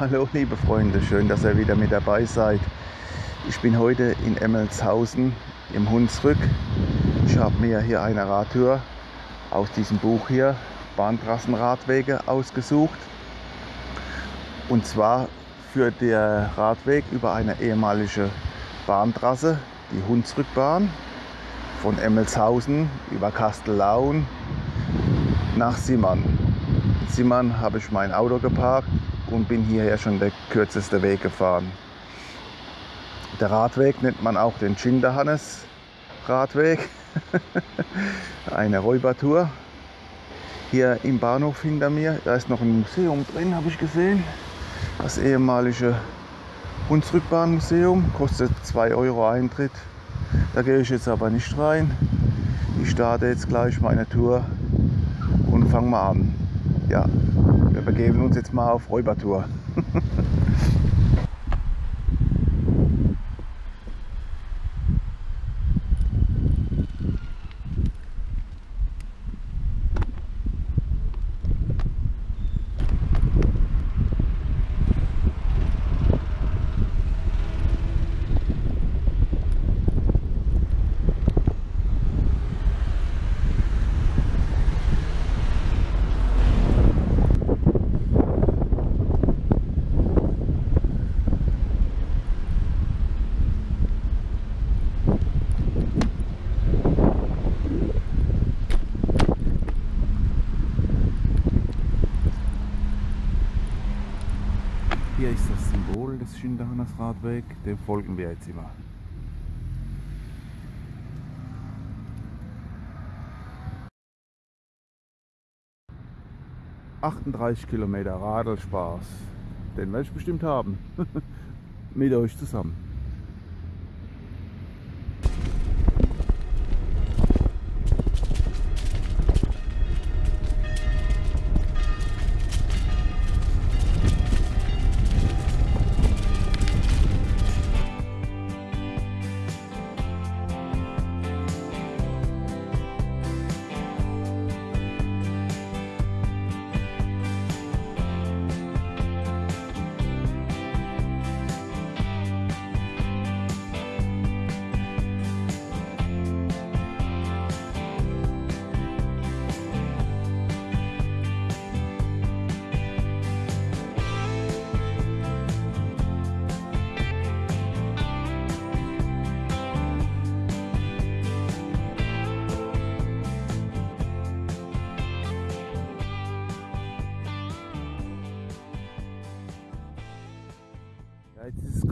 Hallo liebe Freunde, schön, dass ihr wieder mit dabei seid. Ich bin heute in Emmelshausen im Hunsrück. Ich habe mir hier eine Radtour aus diesem Buch hier, Bahntrassenradwege, ausgesucht. Und zwar führt der Radweg über eine ehemalige Bahntrasse, die Hunsrückbahn, von Emmelshausen über Kastellaun nach Simmern. In Simmern habe ich mein Auto geparkt und bin hierher schon der kürzeste Weg gefahren. Der Radweg nennt man auch den Schinderhannes Radweg. Eine Räubertour. Hier im Bahnhof hinter mir, da ist noch ein Museum drin, habe ich gesehen. Das ehemalige Hunsrückbahnmuseum, kostet 2 Euro Eintritt. Da gehe ich jetzt aber nicht rein. Ich starte jetzt gleich meine Tour und fange mal an. Ja, begeben uns jetzt mal auf Räubertour. Hier ist das Symbol des Schinderhannes Radweg, dem folgen wir jetzt immer. ...38 Kilometer Radelspaß. Den werde ich bestimmt haben. Mit euch zusammen.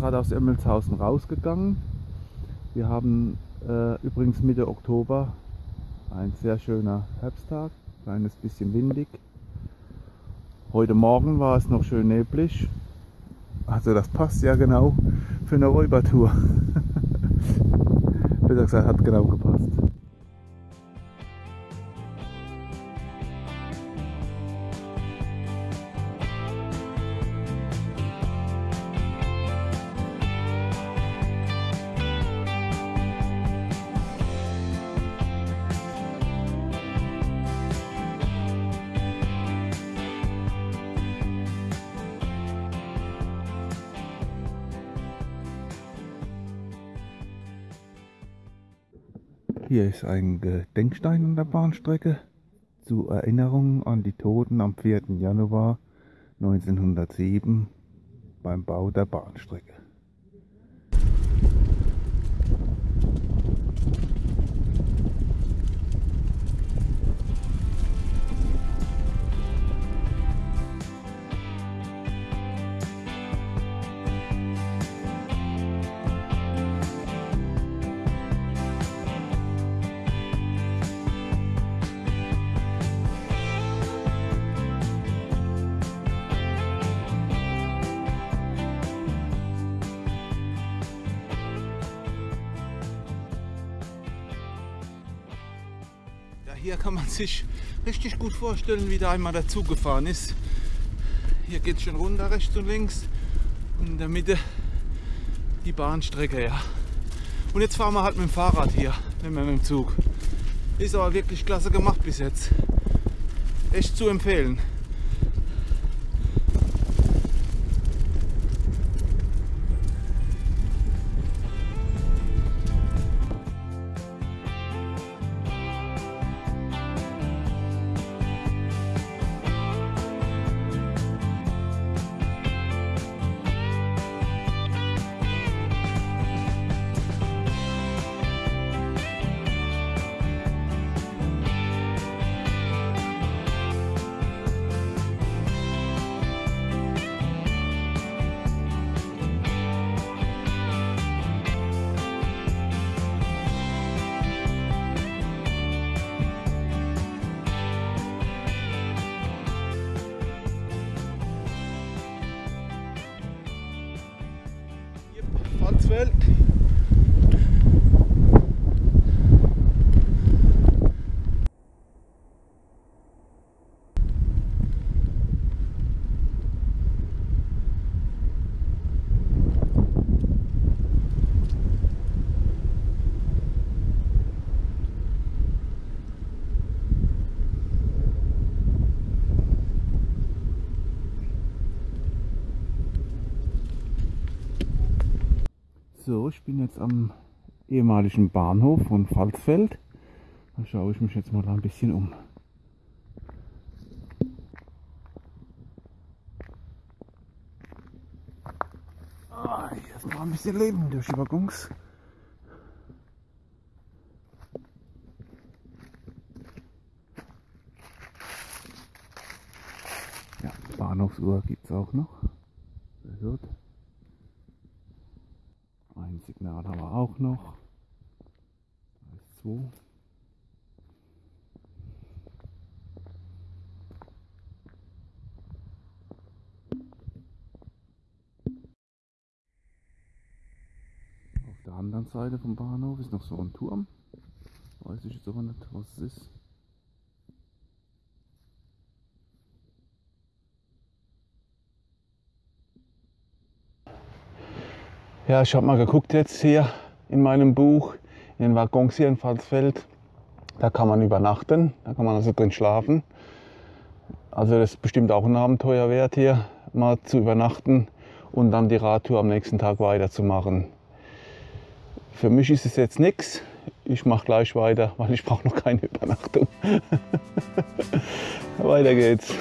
Gerade aus Emmelshausen rausgegangen. Wir haben äh, übrigens Mitte Oktober ein sehr schöner Herbsttag, kleines bisschen windig. Heute Morgen war es noch schön neblig. Also das passt ja genau für eine Räubertour. Besser gesagt, hat genau gepasst. Hier ist ein Gedenkstein an der Bahnstrecke zur Erinnerung an die Toten am 4. Januar 1907 beim Bau der Bahnstrecke. Hier kann man sich richtig gut vorstellen, wie da einmal dazu gefahren ist. Hier geht es schon runter, rechts und links. Und in der Mitte die Bahnstrecke, ja. Und jetzt fahren wir halt mit dem Fahrrad hier, nicht mehr mit dem Zug. Ist aber wirklich klasse gemacht bis jetzt. Echt zu empfehlen. So, ich bin jetzt am ehemaligen Bahnhof von Pfalzfeld. Da schaue ich mich jetzt mal ein bisschen um. Ah, hier ist mal ein bisschen Leben durch die Waggons. Ja, Bahnhofsuhr gibt es auch noch. Sehr gut. Ein Signal haben wir auch noch. Ist zwei. Auf der anderen Seite vom Bahnhof ist noch so ein Turm. Weiß ich jetzt aber nicht, was es ist. Ja, ich habe mal geguckt jetzt hier in meinem Buch, in den Waggons hier in Pfalzfeld. Da kann man übernachten, da kann man also drin schlafen. Also das ist bestimmt auch ein Abenteuer wert hier, mal zu übernachten und dann die Radtour am nächsten Tag weiterzumachen. Für mich ist es jetzt nichts. Ich mache gleich weiter, weil ich brauche noch keine Übernachtung. weiter geht's.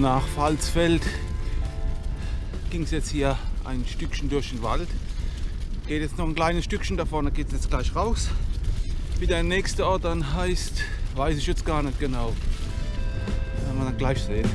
Nach Pfalzfeld ging es jetzt hier ein Stückchen durch den Wald. Geht jetzt noch ein kleines Stückchen da vorne, geht es jetzt gleich raus. Wie der nächste Ort dann heißt, weiß ich jetzt gar nicht genau. Werden wir dann gleich sehen.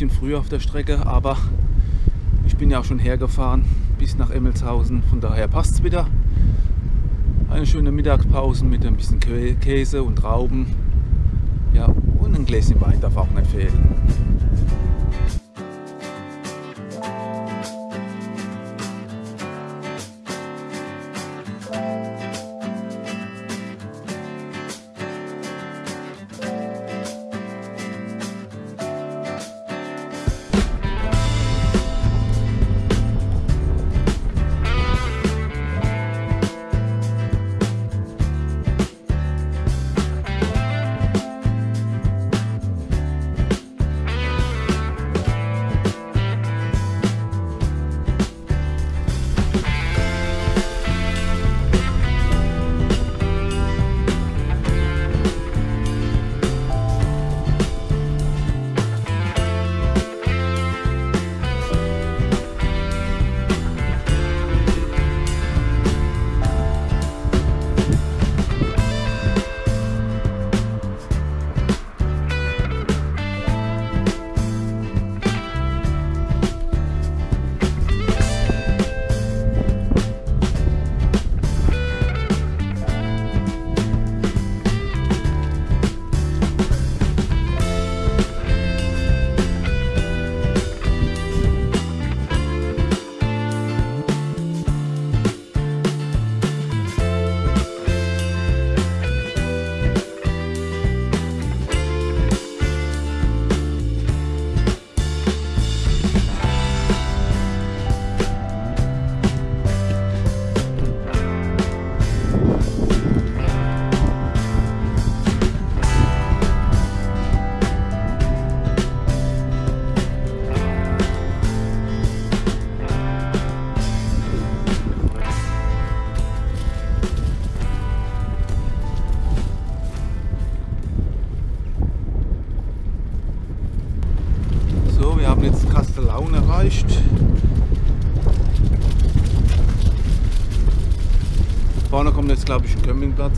Bisschen früher auf der Strecke, aber ich bin ja auch schon hergefahren bis nach Emmelshausen, von daher passt es wieder. Eine schöne Mittagspause mit ein bisschen Käse und Trauben. Ja, und ein Gläschen Wein darf auch nicht fehlen.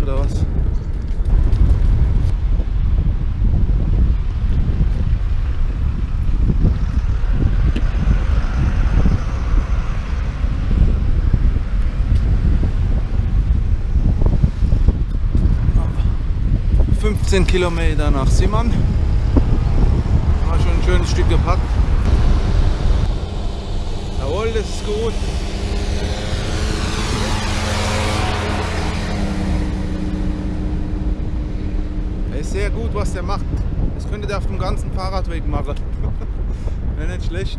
Campingplatz oder was? ...15 Kilometer nach Simmern. War schon ein schönes Stück gepackt. Jawohl, das ist gut. Sehr gut, was der macht. Das könnte der auf dem ganzen Fahrradweg machen. Wäre nicht schlecht.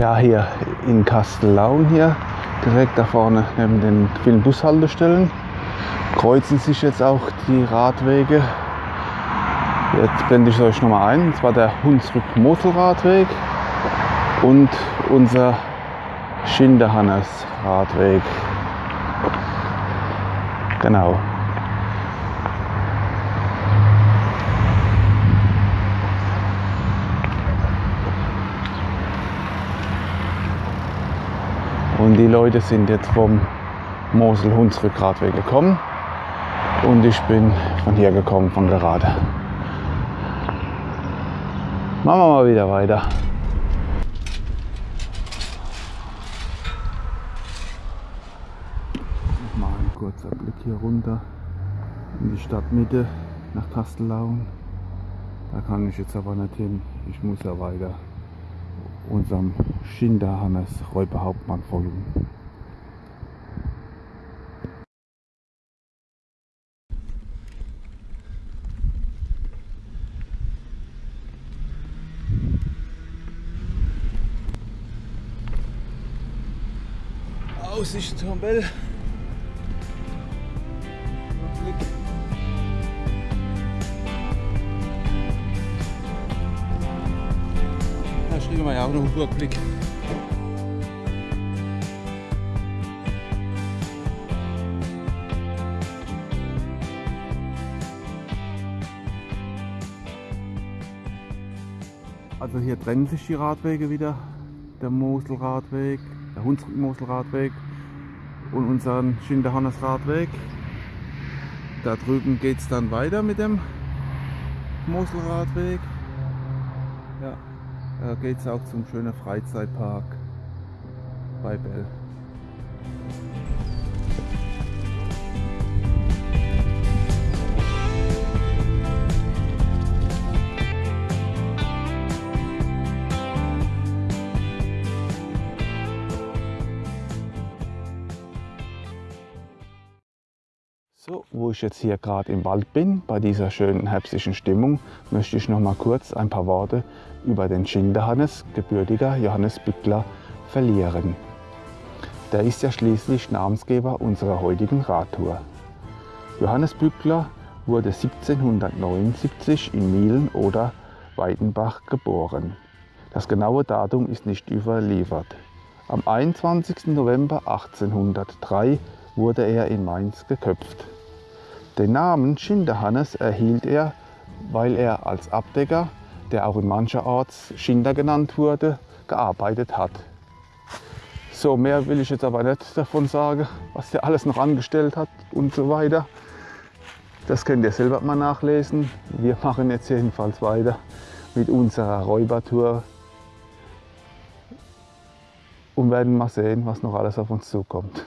Ja, hier in Kastellaun hier, direkt da vorne neben den vielen Bushaltestellen, kreuzen sich jetzt auch die Radwege Jetzt blende ich euch nochmal ein, und zwar der Hunsrück-Moselradweg und unser Schinderhannes-Radweg. Genau. Und die Leute sind jetzt vom Mosel-Hunsrück-Radweg gekommen und ich bin von hier gekommen, von gerade. Machen wir mal wieder weiter. Mal ein kurzer Blick hier runter in die Stadtmitte nach Kastellaun. Da kann ich jetzt aber nicht hin. Ich muss ja weiter unserem Schinderhannes Räuberhauptmann folgen. Aussicht zum Bell. Da schrieben wir ja auch noch einen Burgblick. also hier trennen sich die Radwege wieder. Der Moselradweg, der Hunsrück-Moselradweg und unseren Schinderhannes-Radweg. Da drüben geht es dann weiter mit dem Moselradweg. Ja, da geht es auch zum schönen Freizeitpark bei Bell. Ich jetzt hier gerade im Wald bin, bei dieser schönen herbstlichen Stimmung, möchte ich noch mal kurz ein paar Worte über den Schinderhannes, gebürtiger Johannes Bückler, verlieren. Der ist ja schließlich Namensgeber unserer heutigen Radtour. Johannes Bückler wurde 1779 in Mielen oder Weidenbach geboren. Das genaue Datum ist nicht überliefert. Am 21. November 1803 wurde er in Mainz geköpft. Den Namen Schinderhannes erhielt er, weil er als Abdecker, der auch in mancherorts Schinder genannt wurde, gearbeitet hat. So, mehr will ich jetzt aber nicht davon sagen, was der alles noch angestellt hat und so weiter. Das könnt ihr selber mal nachlesen. Wir machen jetzt jedenfalls weiter mit unserer Räubertour und werden mal sehen, was noch alles auf uns zukommt.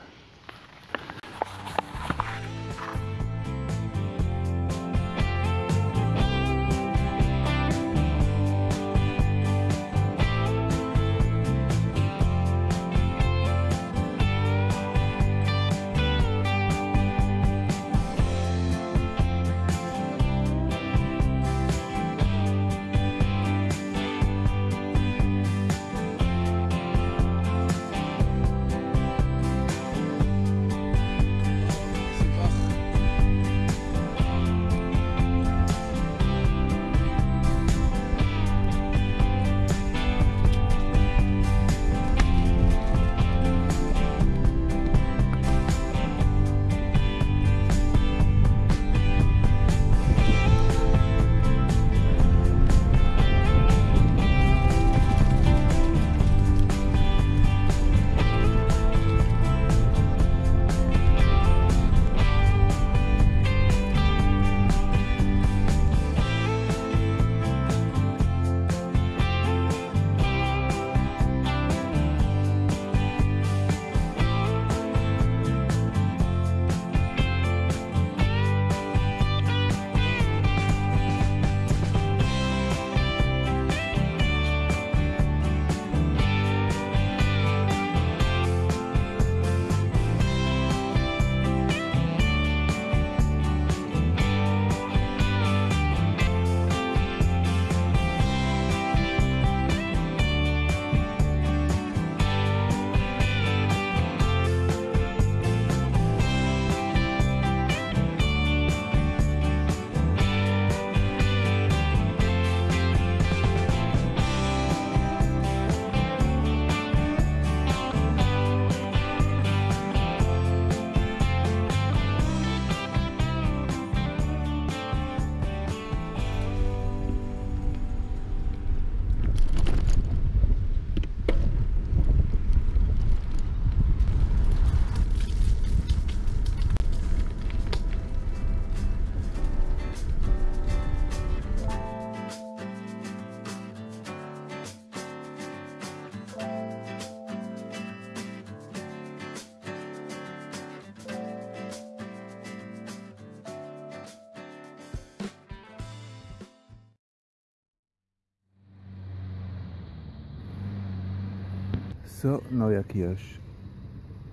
So, Neuerkirch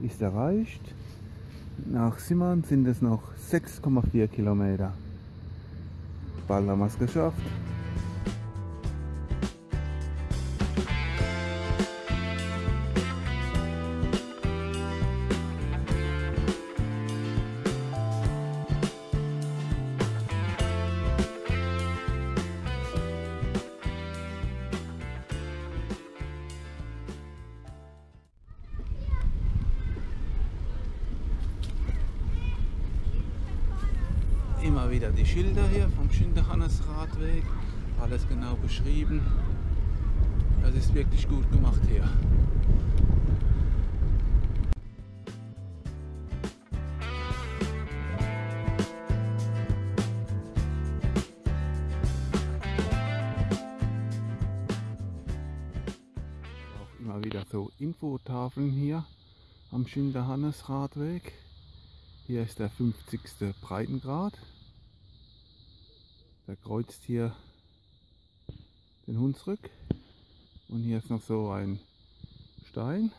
ist erreicht. Nach Simmern sind es noch 6,4 Kilometer. Bald haben wir es geschafft. Wirklich gut gemacht hier. Auch immer wieder so Infotafeln hier am Schinderhannes-Radweg. Hier ist der 50. Breitengrad. Der kreuzt hier den Hunsrück. Und hier ist noch so ein Stein.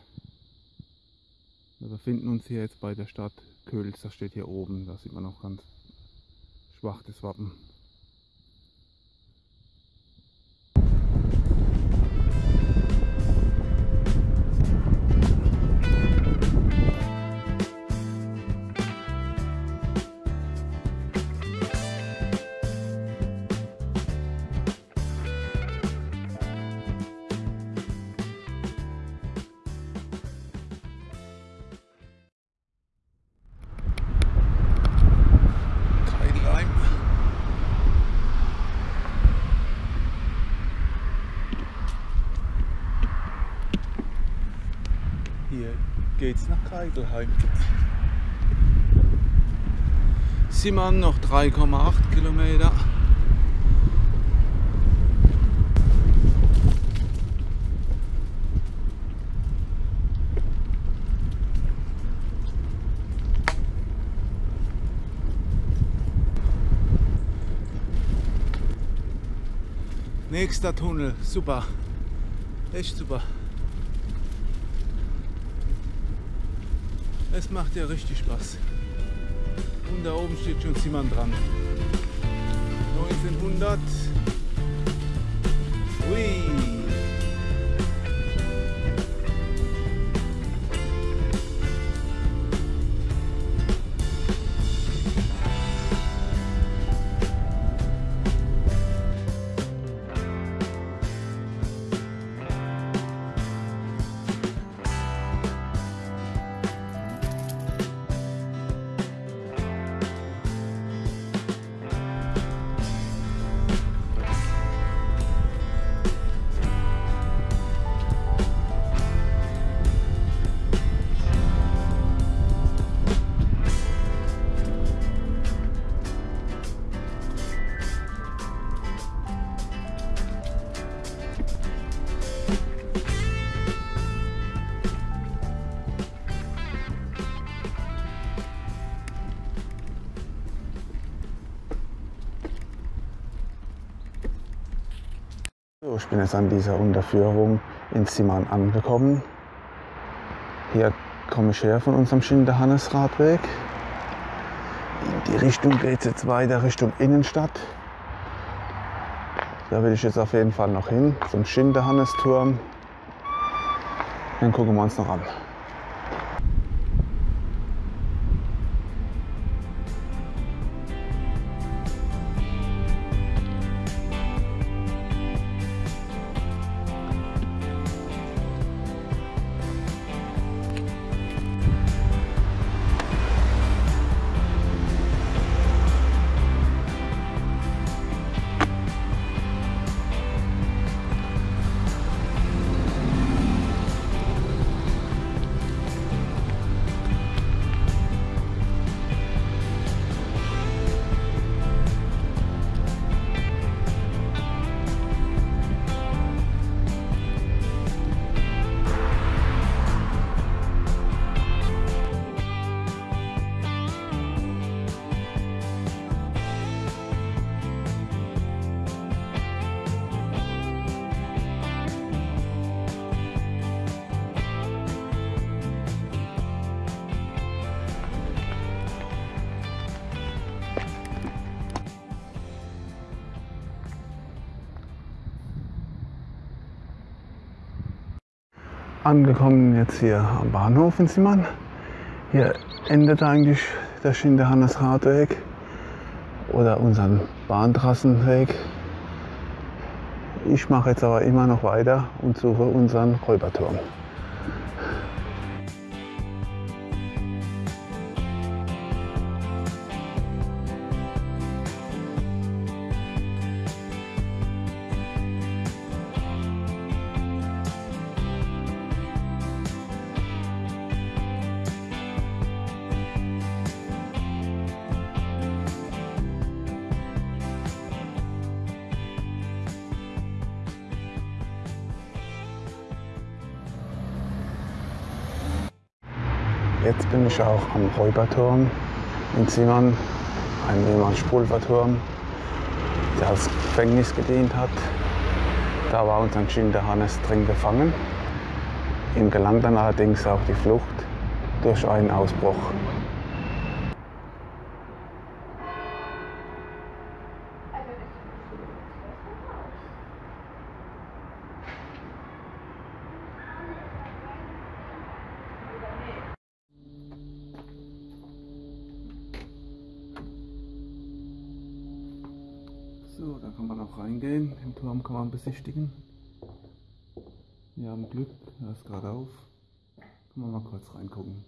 Wir befinden uns hier jetzt bei der Stadt Kölz. Das steht hier oben. Da sieht man noch ganz schwach das Wappen. Geht's nach Keigelheim. Simon noch 3,8 Kilometer. Nächster Tunnel, super. Echt super. Es macht ja richtig Spaß. Und da oben steht schon Simon dran. 1900. So, ich bin jetzt an dieser Unterführung in Simon angekommen. Hier komme ich her von unserem Schinderhannes-Radweg. In die Richtung geht es jetzt weiter Richtung Innenstadt. Da will ich jetzt auf jeden Fall noch hin, zum Schinderhannesturm. Den gucken wir uns noch an. Angekommen jetzt hier am Bahnhof in Simon. Hier endet eigentlich der Schinderhannes Radweg oder unseren Bahntrassenweg. Ich mache jetzt aber immer noch weiter und suche unseren Räuberturm. Jetzt bin ich auch am Räuberturm in Zimmern, ein ehemaliger Pulverturm, der als Gefängnis gedient hat. Da war unser Schinder Hannes drin gefangen. Ihm gelang dann allerdings auch die Flucht durch einen Ausbruch. So, da kann man auch reingehen. Den Turm kann man besichtigen. Wir haben Glück, er ist gerade auf. Kann man mal kurz reingucken.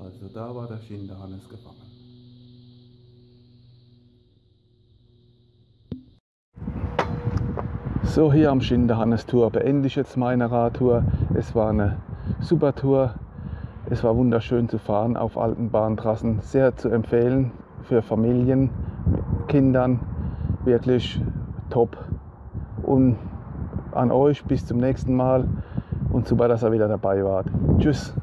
Also da war der Schinderhannes gefangen. So, hier am Schinderhannes-Tour beende ich jetzt meine Radtour. Es war eine super Tour. Es war wunderschön zu fahren auf alten Bahntrassen. Sehr zu empfehlen für Familien, Kindern. Wirklich top. Und an euch bis zum nächsten Mal und super, dass ihr wieder dabei wart. Tschüss.